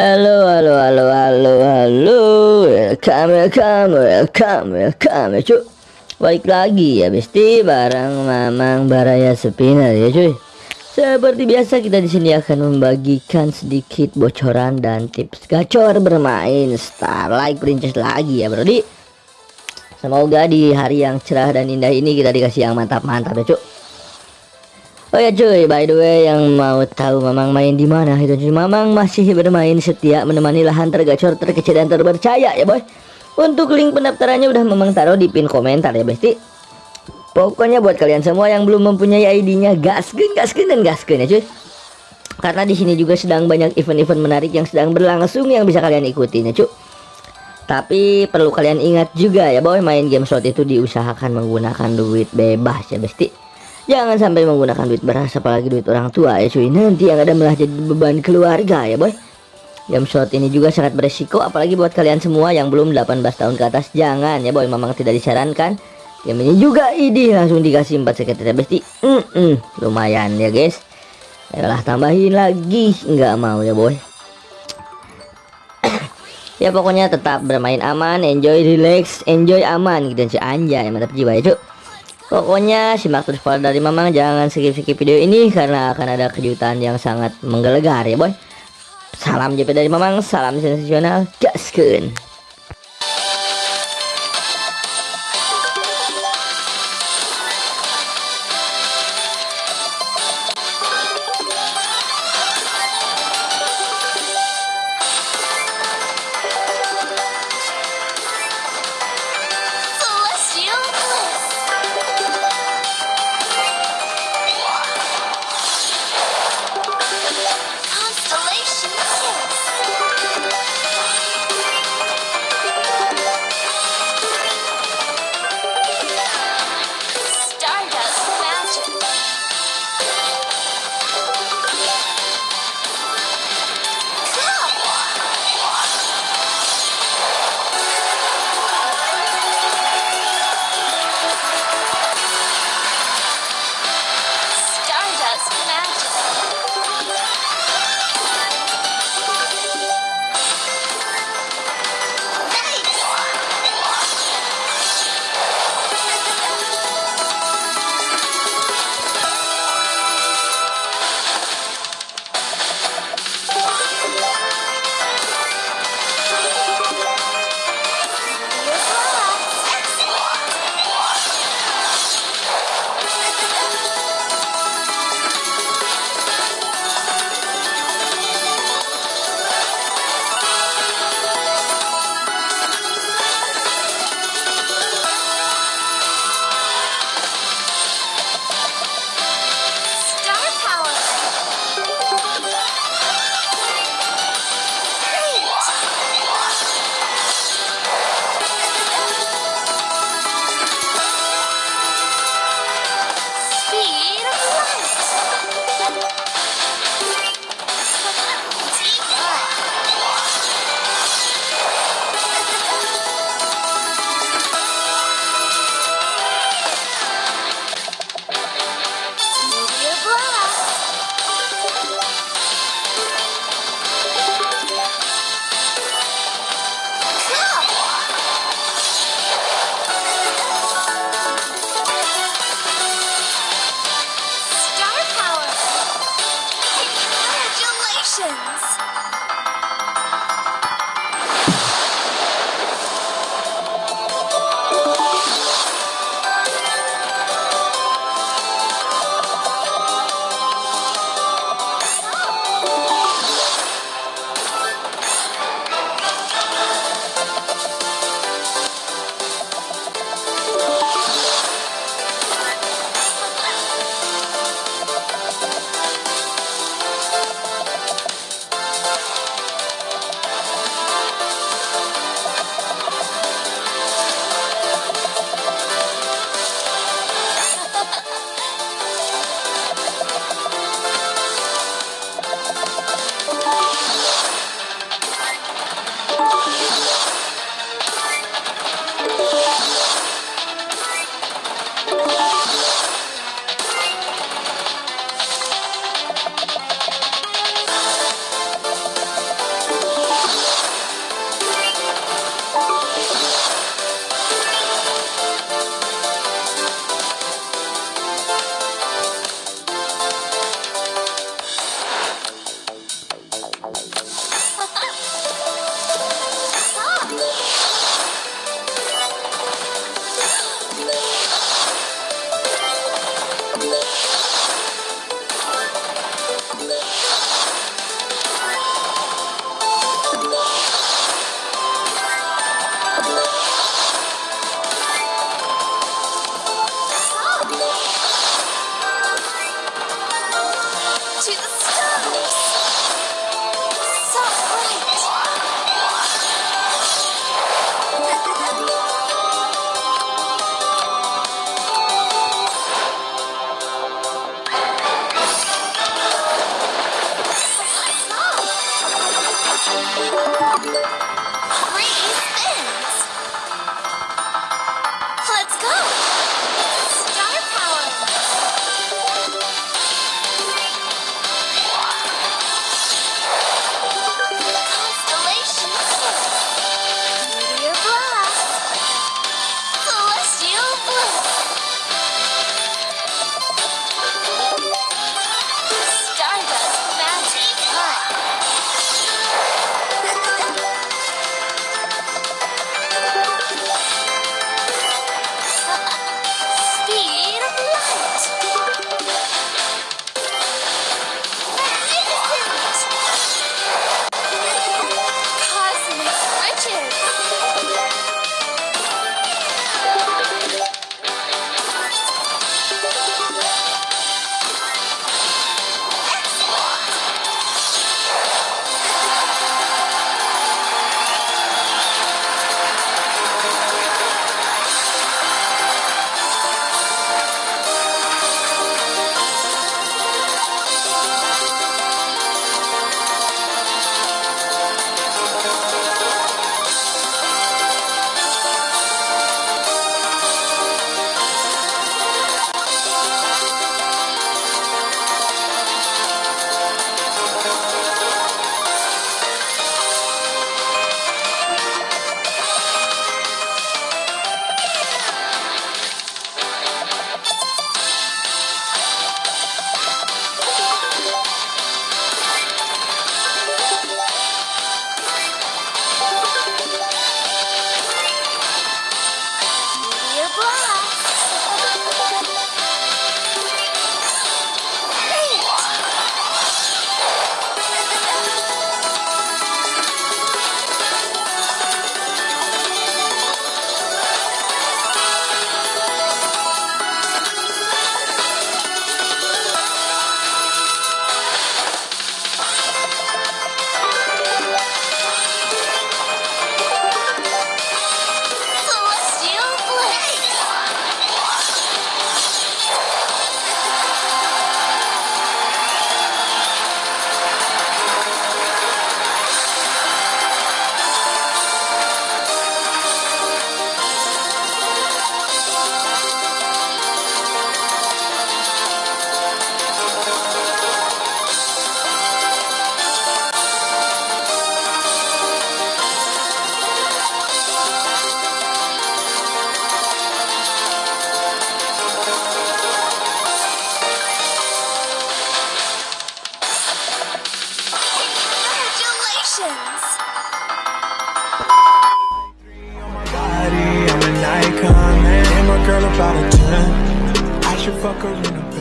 Halo, halo, halo, halo, halo. Welcome, welcome, welcome, welcome, ya cuy. Balik lagi ya, Besti, bareng Mamang Baraya Sepina ya cuy. Seperti biasa kita di sini akan membagikan sedikit bocoran dan tips gacor bermain Starlight Princess lagi ya, Brodi. Semoga di hari yang cerah dan indah ini kita dikasih yang mantap-mantap ya cuy. Oh ya cuy, by the way yang mau tahu Mamang main di mana itu cuy. Mamang masih bermain setia menemani lahan tergacor terkecil dan terpercaya ya boy. Untuk link pendaftarannya udah Mamang taruh di pin komentar ya besti. Pokoknya buat kalian semua yang belum mempunyai ID-nya gaskin, gaskin dan gaskin ya cuy. Karena di sini juga sedang banyak event-event menarik yang sedang berlangsung yang bisa kalian ikutin ya cuy. Tapi perlu kalian ingat juga ya boy, main game slot itu diusahakan menggunakan duit bebas ya besti. Jangan sampai menggunakan duit beras apalagi duit orang tua ya cuy. Nanti yang ada malah jadi beban keluarga ya boy. Game shot ini juga sangat beresiko apalagi buat kalian semua yang belum 18 tahun ke atas jangan ya boy memang tidak disarankan. Game ini juga ini langsung dikasih 4 sekretariat besti. Mm -mm, lumayan ya guys. Ayolah tambahin lagi nggak mau ya boy. ya pokoknya tetap bermain aman, enjoy, relax, enjoy aman gitu sih anjay mantap jiwa ya cuy. Pokoknya simak terus pada dari Mamang jangan skip-skip video ini karena akan ada kejutan yang sangat menggelegar ya boy. Salam JP dari Mamang, salam sensasional, gaskeun. Bye. Macarena